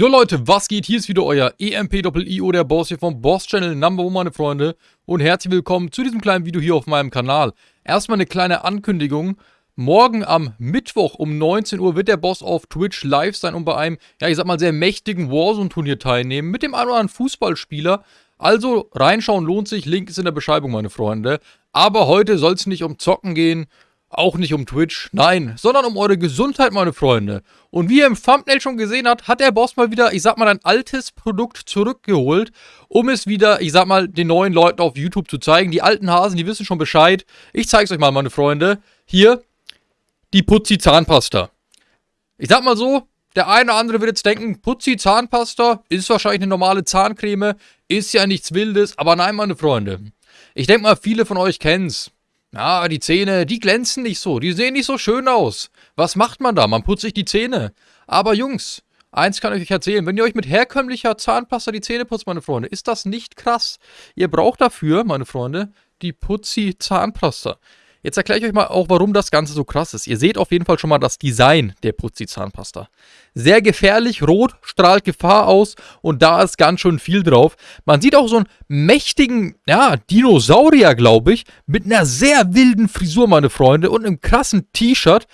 Jo Leute, was geht? Hier ist wieder euer EMP-IO, der Boss hier vom Boss Channel Number One, meine Freunde. Und herzlich willkommen zu diesem kleinen Video hier auf meinem Kanal. Erstmal eine kleine Ankündigung. Morgen am Mittwoch um 19 Uhr wird der Boss auf Twitch live sein und bei einem, ja ich sag mal, sehr mächtigen Warzone-Turnier teilnehmen. Mit dem einen oder anderen Fußballspieler. Also reinschauen lohnt sich, Link ist in der Beschreibung, meine Freunde. Aber heute soll es nicht um Zocken gehen, auch nicht um Twitch, nein, sondern um eure Gesundheit, meine Freunde. Und wie ihr im Thumbnail schon gesehen habt, hat der Boss mal wieder, ich sag mal, ein altes Produkt zurückgeholt, um es wieder, ich sag mal, den neuen Leuten auf YouTube zu zeigen. Die alten Hasen, die wissen schon Bescheid. Ich zeig's euch mal, meine Freunde. Hier, die Putzi Zahnpasta. Ich sag mal so, der eine oder andere wird jetzt denken, Putzi Zahnpasta ist wahrscheinlich eine normale Zahncreme, ist ja nichts Wildes, aber nein, meine Freunde. Ich denke mal, viele von euch kennen's. Ja, die Zähne, die glänzen nicht so, die sehen nicht so schön aus. Was macht man da? Man putzt sich die Zähne. Aber Jungs, eins kann ich euch erzählen, wenn ihr euch mit herkömmlicher Zahnpasta die Zähne putzt, meine Freunde, ist das nicht krass. Ihr braucht dafür, meine Freunde, die Putzi Zahnpasta. Jetzt erkläre ich euch mal auch, warum das Ganze so krass ist. Ihr seht auf jeden Fall schon mal das Design der Putzi Zahnpasta. Sehr gefährlich, rot, strahlt Gefahr aus und da ist ganz schön viel drauf. Man sieht auch so einen mächtigen, ja, Dinosaurier, glaube ich, mit einer sehr wilden Frisur, meine Freunde, und einem krassen T-Shirt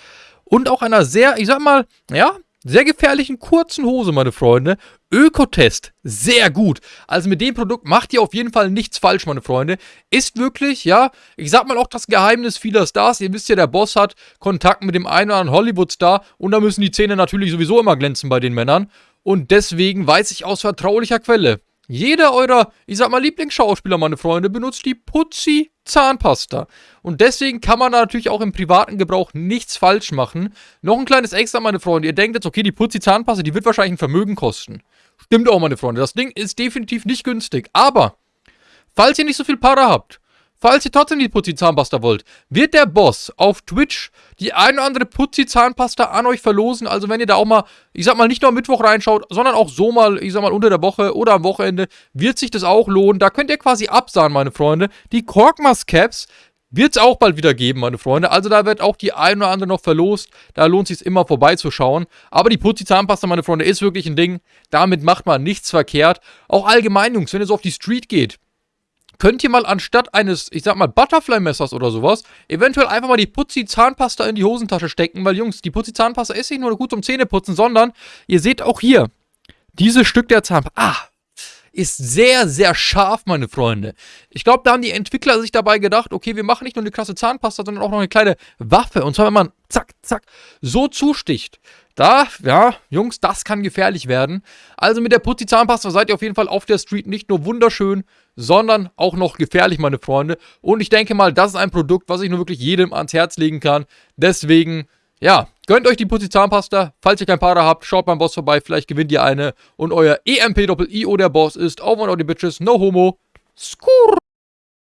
und auch einer sehr, ich sag mal, ja, sehr gefährlichen kurzen Hose, meine Freunde. Ökotest, sehr gut. Also mit dem Produkt macht ihr auf jeden Fall nichts falsch, meine Freunde. Ist wirklich, ja, ich sag mal auch das Geheimnis vieler Stars. Ihr wisst ja, der Boss hat Kontakt mit dem einen oder anderen Hollywood-Star und da müssen die Zähne natürlich sowieso immer glänzen bei den Männern. Und deswegen weiß ich aus vertraulicher Quelle, jeder eurer, ich sag mal, Lieblingsschauspieler, meine Freunde, benutzt die Putzi Zahnpasta. Und deswegen kann man da natürlich auch im privaten Gebrauch nichts falsch machen. Noch ein kleines Extra, meine Freunde. Ihr denkt jetzt, okay, die Putzi Zahnpasta, die wird wahrscheinlich ein Vermögen kosten. Stimmt auch, meine Freunde. Das Ding ist definitiv nicht günstig. Aber, falls ihr nicht so viel Para habt, Falls ihr trotzdem die Putzi-Zahnpasta wollt, wird der Boss auf Twitch die eine oder andere Putzi-Zahnpasta an euch verlosen. Also wenn ihr da auch mal, ich sag mal, nicht nur am Mittwoch reinschaut, sondern auch so mal, ich sag mal, unter der Woche oder am Wochenende, wird sich das auch lohnen. Da könnt ihr quasi absahen, meine Freunde. Die Korkmas-Caps wird es auch bald wieder geben, meine Freunde. Also da wird auch die eine oder andere noch verlost. Da lohnt es immer vorbeizuschauen. Aber die Putzi-Zahnpasta, meine Freunde, ist wirklich ein Ding. Damit macht man nichts verkehrt. Auch allgemein, Jungs, wenn ihr so auf die Street geht, könnt ihr mal anstatt eines, ich sag mal, Butterfly-Messers oder sowas, eventuell einfach mal die Putzi-Zahnpasta in die Hosentasche stecken, weil Jungs, die Putzi-Zahnpasta ist nicht nur gut zum Zähneputzen, sondern ihr seht auch hier, dieses Stück der Zahnpasta, ah, ist sehr, sehr scharf, meine Freunde. Ich glaube, da haben die Entwickler sich dabei gedacht, okay, wir machen nicht nur eine krasse Zahnpasta, sondern auch noch eine kleine Waffe. Und zwar, wenn man zack, zack, so zusticht, da, ja, Jungs, das kann gefährlich werden. Also mit der Putzi Zahnpasta seid ihr auf jeden Fall auf der Street nicht nur wunderschön, sondern auch noch gefährlich, meine Freunde. Und ich denke mal, das ist ein Produkt, was ich nur wirklich jedem ans Herz legen kann. Deswegen, ja, gönnt euch die Putzi Zahnpasta. Falls ihr kein Partner habt, schaut beim Boss vorbei, vielleicht gewinnt ihr eine. Und euer EMP-Doppel-IO der Boss ist, over and out die Bitches, no homo, skur.